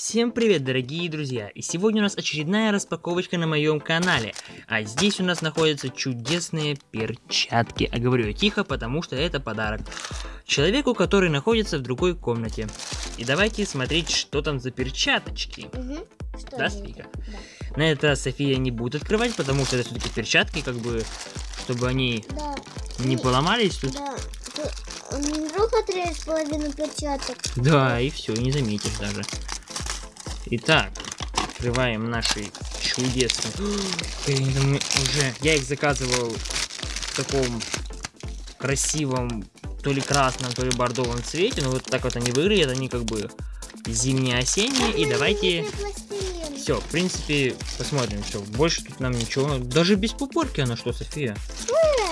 Всем привет, дорогие друзья! И сегодня у нас очередная распаковочка на моем канале. А здесь у нас находятся чудесные перчатки. А говорю я тихо, потому что это подарок человеку, который находится в другой комнате. И давайте смотреть, что там за перчаточки. Угу. Что Да? Софийка? Да. На это София не будет открывать, потому что это все-таки перчатки, как бы, чтобы они Да. не И- поломались тут. Да. Ты- вдруг отрежет половину перчаток. Да, и все, не заметишь даже. Итак, открываем наши чудесные. Уже. Я их заказывал в таком красивом, то ли красном, то ли бордовом цвете. Но вот так вот они выглядят, они как бы зимние-осенние. И давайте. Все, в принципе, посмотрим. Все, больше тут нам ничего. Даже без пупорки она что, София?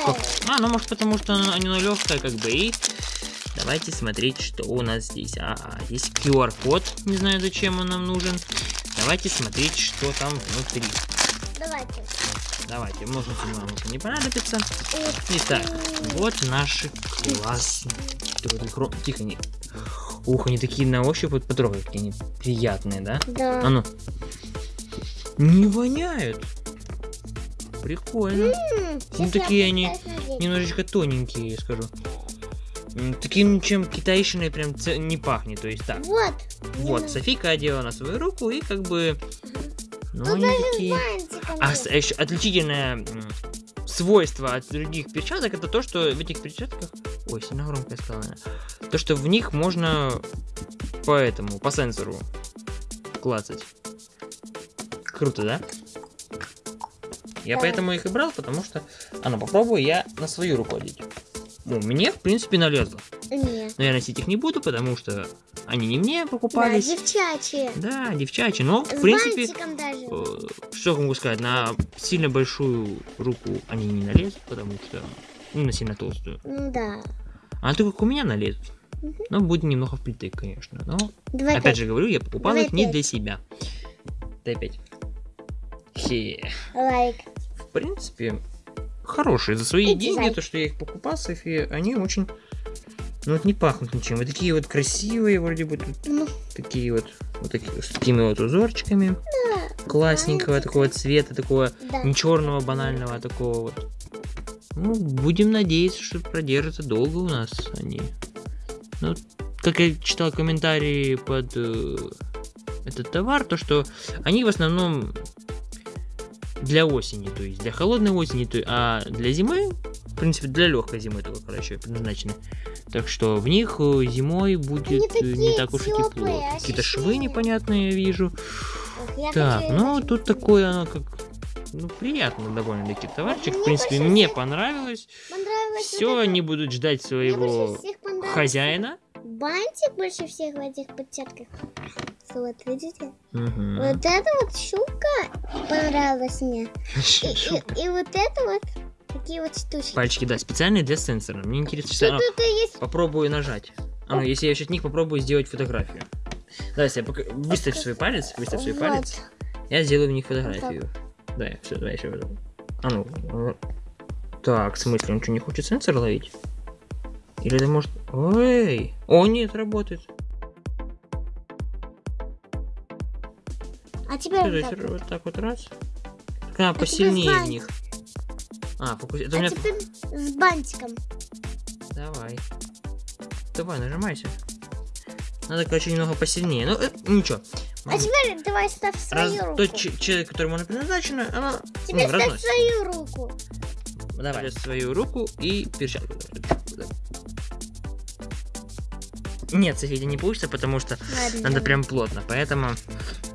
Как? А, ну может потому что она, она легкая как бы и давайте смотреть, что у нас здесь. Ага, здесь QR-код, не знаю зачем он нам нужен. Давайте смотреть, что там внутри. Давайте. Давайте, ножницы нам уже не понадобится. Итак, вот наши классные. Тихо, не. Ух, они такие на ощупь, вот потрогай, какие они приятные, да? Да. А ну. Не воняют. Прикольно. Ну, такие они немножечко тоненькие, я скажу. Таким, чем китайщиной прям не пахнет, то есть так. Вот. Вот, Лена. Софийка одела на свою руку и как бы... Ну, Тут они даже такие... бантиком А с- еще отличительное свойство от других перчаток, это то, что в этих перчатках... Ой, сильно громко я сказала. То, что в них можно по этому, по сенсору клацать. Круто, да? Я Да. поэтому их и брал, потому что... А ну, попробую я на свою руку одеть. Ну, мне, в принципе, налезло. Нет. Но я носить их не буду, потому что они не мне Да, покупались. девчачьи. Да, девчачьи, но, в С принципе, даже. э, что могу сказать, на сильно большую руку они не налезут, потому что, ну, на сильно толстую. Ну да. А то как у меня налезут. Мгм. Но будет немного впритык, конечно. Но, Давай опять пять. же говорю, я покупал Давай их не пять. для себя. Дай пять. Хе. Лайк. В принципе, хорошие. За свои И деньги, дизайн. то, что я их покупал, София, они очень... Ну, вот не пахнут ничем. Вот такие вот красивые, вроде бы тут Ну, такие вот, вот такие, с такими вот узорчиками. да. Классненького такого цвета, такого Да. не черного, банального, а такого вот. Ну, будем надеяться, что продержатся долго у нас они. Ну, как я читал комментарии под э, этот товар, то что они в основном для осени, то есть для холодной осени, то, а для зимы, в принципе, для легкой зимы только короче предназначены. Так что в них э, зимой будет не так уж и тепло. Какие-то швы непонятные я вижу. Я Так, хочу ну тут такое оно как ну приятно довольно-таки товарчик. В Мне принципе, больше мне всех понравилось. Понравилось Все, вот это. они будут ждать своего хозяина. Бантик больше всех в этих перчатках. Вот, видите? Мгм. Вот эта вот щука понравилась мне. И, Шутка. и- и вот это вот такие вот штучки. Пальчики, да, специальные для сенсора. Мне интересно, Что что есть? попробую нажать. А ну, если я сейчас них попробую сделать фотографию. Да, если я пока- выставь свой палец, выставь свой Вот. палец, я сделаю в них фотографию. Да, все, давай еще. А ну. э, Так, в смысле, он что, не хочет сенсор ловить? Или это может... Ой! О, нет, работает. А теперь вот так вот. вот так вот раз. А, теперь посильнее в них. А, фокус... Это у А меня... теперь с бантиком. Давай. Давай, нажимайся. Надо, короче, немного посильнее. Ну, э, ничего. А теперь давай ставь Раз, свою руку. тот че- человек, которому она предназначена, она Теперь ну, ставь разносит. свою руку. Давай свою руку и перчатку. Нет, София, не получится, потому что Ладно. надо давай. прям плотно. Поэтому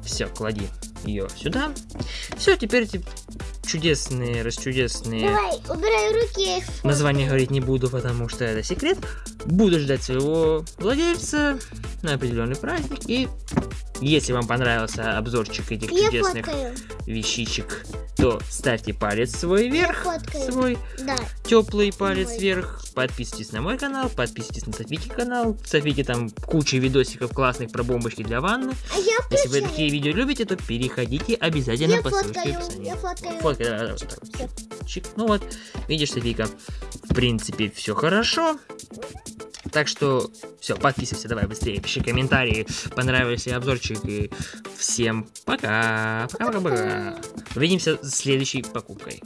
все, клади ее сюда. Все, теперь эти чудесные, расчудесные Давай, убирай руки, названия говорить не буду, потому что это секрет. Буду ждать своего владельца на определенный праздник. И если вам понравился обзорчик этих Я чудесных фоткаю. вещичек, то ставьте палец свой вверх, свой Да. теплый палец Мой. вверх. Подписывайтесь на мой канал, подписывайтесь на Софики канал. Софики там куча видосиков классных про бомбочки для ванны. А я Если вы такие видео любите, то переходите обязательно Я по ссылочке в описании. я фоткаю. Фоткай, давай, давай, вот так вот. Чик. Ну вот, видишь, Софийка, в принципе, все хорошо. Так что все, подписывайся, давай быстрее, пиши комментарии, понравился обзорчик. И всем пока. Пока-пока-пока. Увидимся с следующей покупкой.